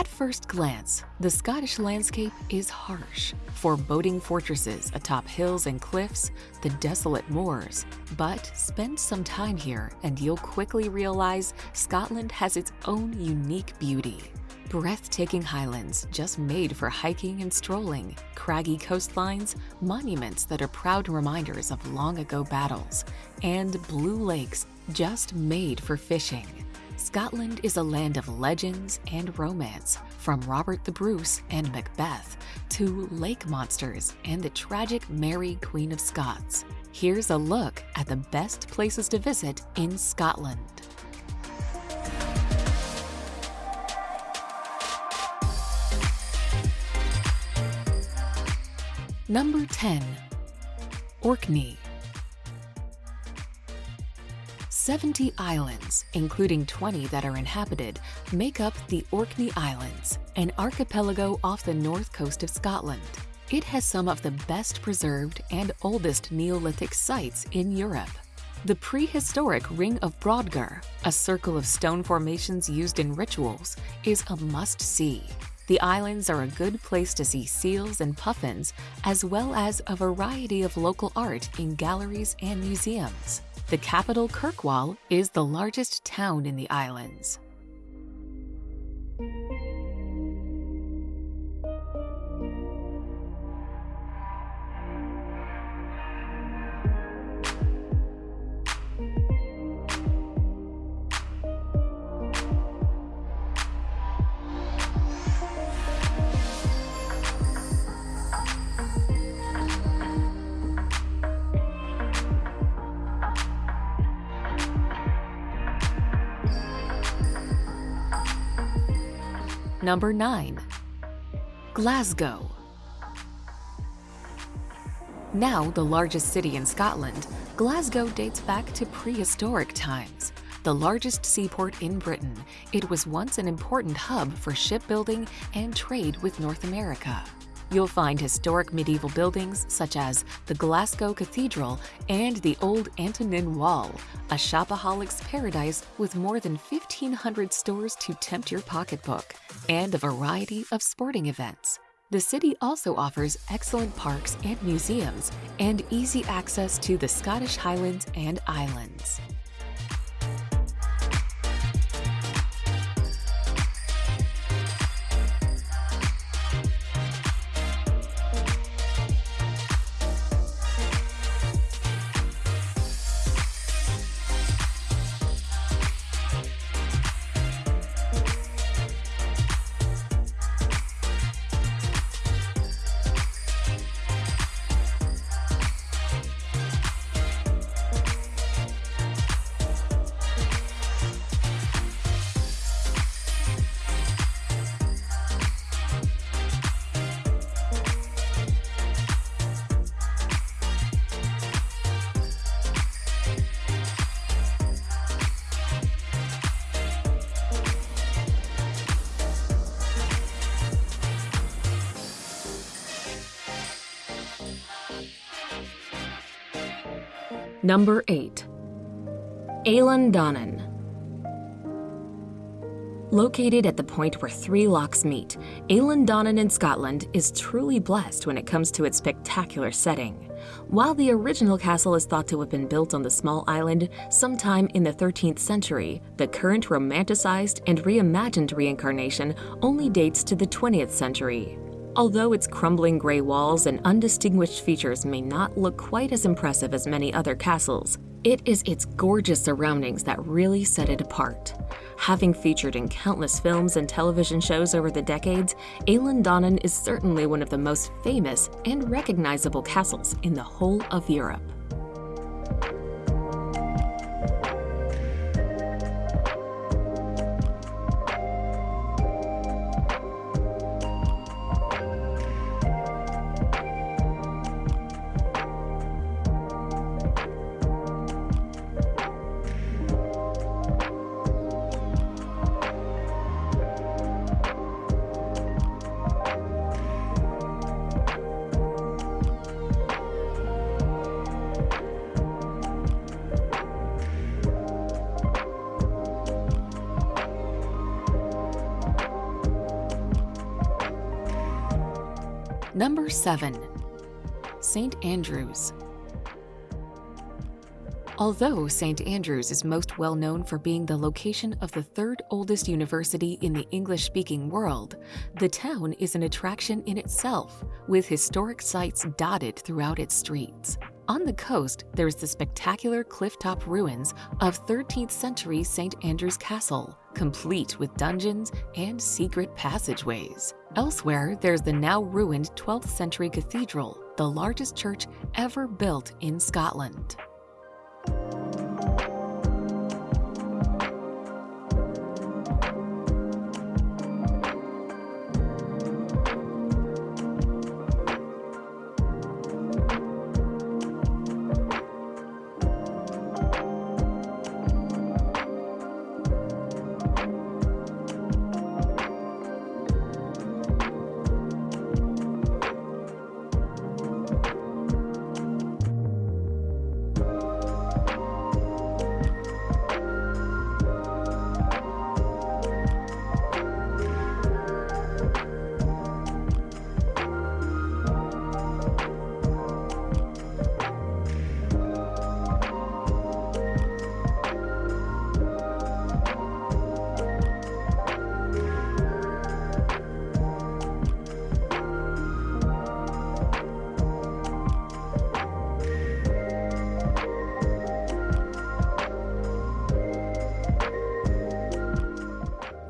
At first glance, the Scottish landscape is harsh. Foreboding fortresses atop hills and cliffs, the desolate moors. But spend some time here and you'll quickly realize Scotland has its own unique beauty. Breathtaking highlands just made for hiking and strolling, craggy coastlines, monuments that are proud reminders of long ago battles, and blue lakes just made for fishing. Scotland is a land of legends and romance, from Robert the Bruce and Macbeth to lake monsters and the tragic Mary Queen of Scots. Here's a look at the best places to visit in Scotland. Number 10. Orkney 70 islands, including 20 that are inhabited, make up the Orkney Islands, an archipelago off the north coast of Scotland. It has some of the best preserved and oldest Neolithic sites in Europe. The prehistoric Ring of Brodgar, a circle of stone formations used in rituals, is a must-see. The islands are a good place to see seals and puffins, as well as a variety of local art in galleries and museums. The capital Kirkwall is the largest town in the islands. Number 9. Glasgow Now the largest city in Scotland, Glasgow dates back to prehistoric times. The largest seaport in Britain, it was once an important hub for shipbuilding and trade with North America. You'll find historic medieval buildings such as the Glasgow Cathedral and the Old Antonine Wall, a shopaholic's paradise with more than 1,500 stores to tempt your pocketbook, and a variety of sporting events. The city also offers excellent parks and museums and easy access to the Scottish Highlands and Islands. Number 8. Eilean Donan Located at the point where three lochs meet, Eilean Donan in Scotland is truly blessed when it comes to its spectacular setting. While the original castle is thought to have been built on the small island sometime in the 13th century, the current romanticized and reimagined reincarnation only dates to the 20th century. Although its crumbling gray walls and undistinguished features may not look quite as impressive as many other castles, it is its gorgeous surroundings that really set it apart. Having featured in countless films and television shows over the decades, Eilean Donan is certainly one of the most famous and recognizable castles in the whole of Europe. Number 7. St. Andrews. Although St. Andrews is most well known for being the location of the third oldest university in the English speaking world, the town is an attraction in itself, with historic sites dotted throughout its streets. On the coast, there's the spectacular clifftop ruins of 13th century St. Andrew's Castle, complete with dungeons and secret passageways. Elsewhere, there's the now ruined 12th century cathedral, the largest church ever built in Scotland.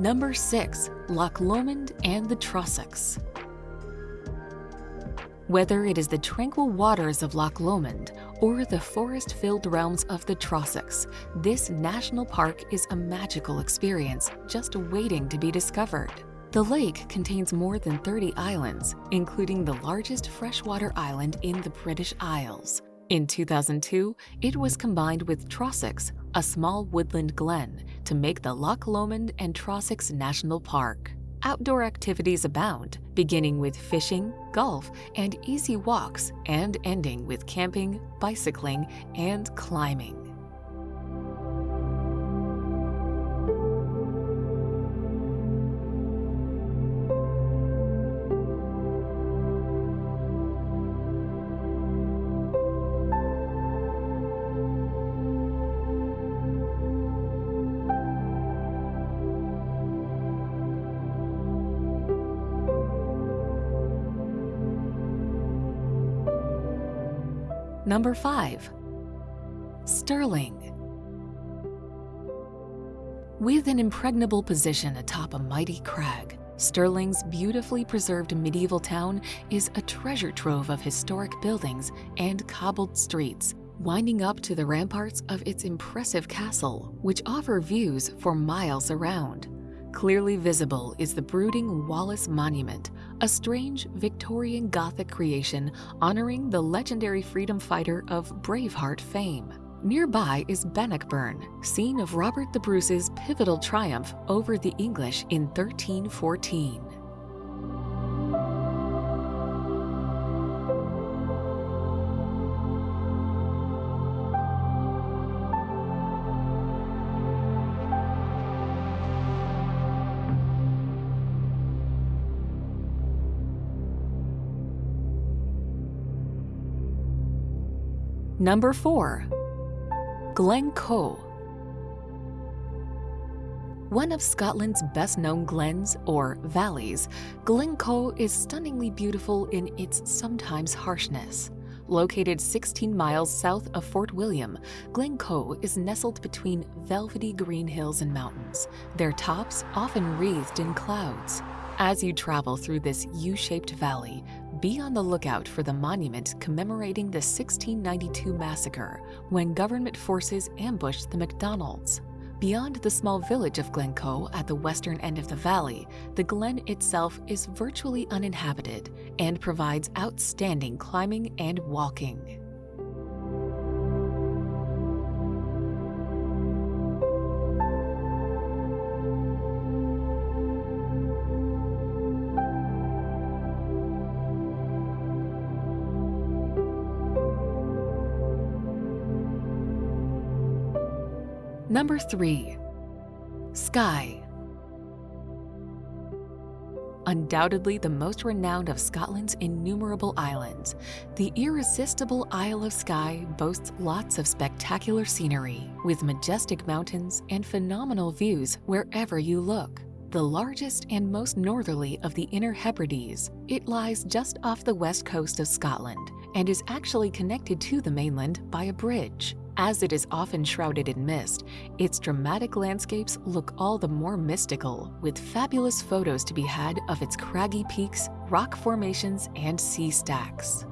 Number 6. Loch Lomond and the Trossachs Whether it is the tranquil waters of Loch Lomond or the forest-filled realms of the Trossachs, this national park is a magical experience just waiting to be discovered. The lake contains more than 30 islands, including the largest freshwater island in the British Isles. In 2002, it was combined with Trossachs, a small woodland glen, to make the Loch Lomond and Trossachs National Park. Outdoor activities abound, beginning with fishing, golf, and easy walks, and ending with camping, bicycling, and climbing. Number 5. Stirling. With an impregnable position atop a mighty crag, Stirling's beautifully preserved medieval town is a treasure trove of historic buildings and cobbled streets, winding up to the ramparts of its impressive castle, which offer views for miles around. Clearly visible is the brooding Wallace Monument, a strange Victorian Gothic creation honoring the legendary freedom fighter of Braveheart fame. Nearby is Bannockburn, scene of Robert the Bruce's pivotal triumph over the English in 1314. Number 4. Glencoe One of Scotland's best-known glens, or valleys, Glencoe is stunningly beautiful in its sometimes harshness. Located 16 miles south of Fort William, Glencoe is nestled between velvety green hills and mountains, their tops often wreathed in clouds. As you travel through this U-shaped valley, be on the lookout for the monument commemorating the 1692 massacre when government forces ambushed the MacDonalds. Beyond the small village of Glencoe at the western end of the valley, the glen itself is virtually uninhabited and provides outstanding climbing and walking. Number 3. Skye undoubtedly the most renowned of Scotland's innumerable islands, the irresistible Isle of Skye boasts lots of spectacular scenery, with majestic mountains and phenomenal views wherever you look. The largest and most northerly of the Inner Hebrides, it lies just off the west coast of Scotland and is actually connected to the mainland by a bridge. As it is often shrouded in mist, its dramatic landscapes look all the more mystical, with fabulous photos to be had of its craggy peaks, rock formations, and sea stacks.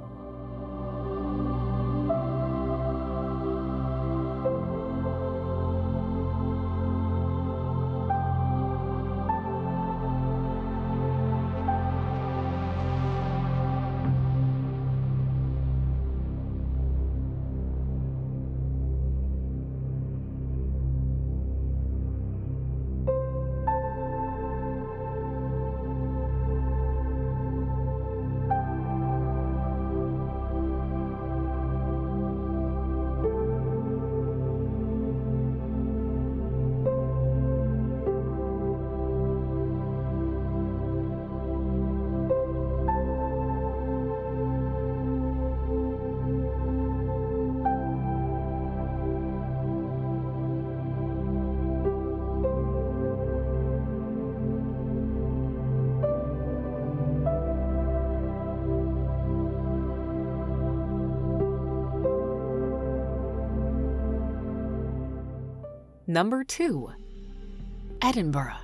Number 2. Edinburgh.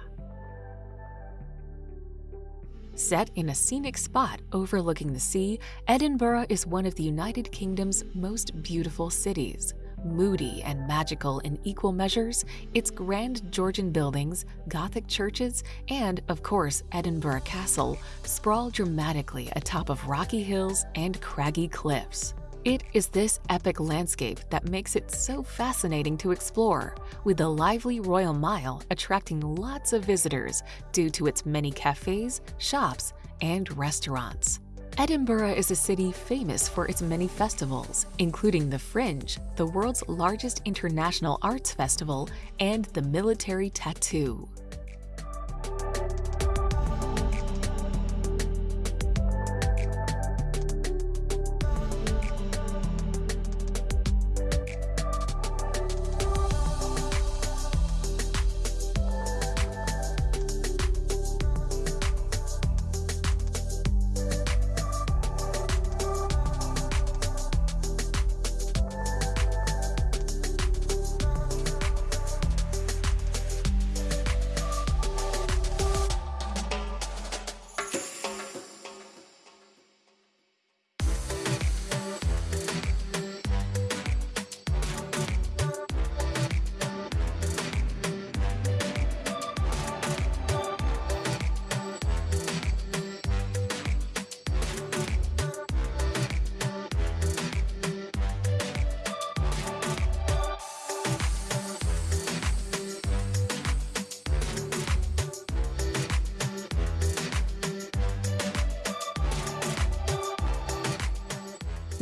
Set in a scenic spot overlooking the sea, Edinburgh is one of the United Kingdom's most beautiful cities. Moody and magical in equal measures, its grand Georgian buildings, Gothic churches, and, of course, Edinburgh Castle sprawl dramatically atop of rocky hills and craggy cliffs. It is this epic landscape that makes it so fascinating to explore, with the lively Royal Mile attracting lots of visitors due to its many cafes, shops, and restaurants. Edinburgh is a city famous for its many festivals, including the Fringe, the world's largest international arts festival, and the Military Tattoo.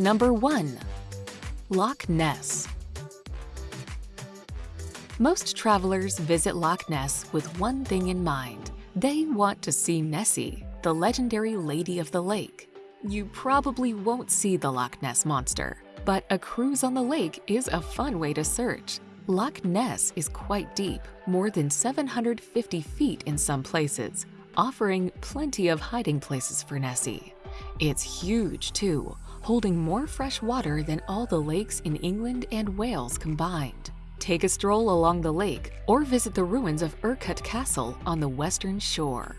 Number 1. Loch Ness Most travelers visit Loch Ness with one thing in mind. They want to see Nessie, the legendary Lady of the Lake. You probably won't see the Loch Ness Monster, but a cruise on the lake is a fun way to search. Loch Ness is quite deep, more than 750 feet in some places, offering plenty of hiding places for Nessie. It's huge too, holding more fresh water than all the lakes in England and Wales combined. Take a stroll along the lake or visit the ruins of Urquhart Castle on the western shore.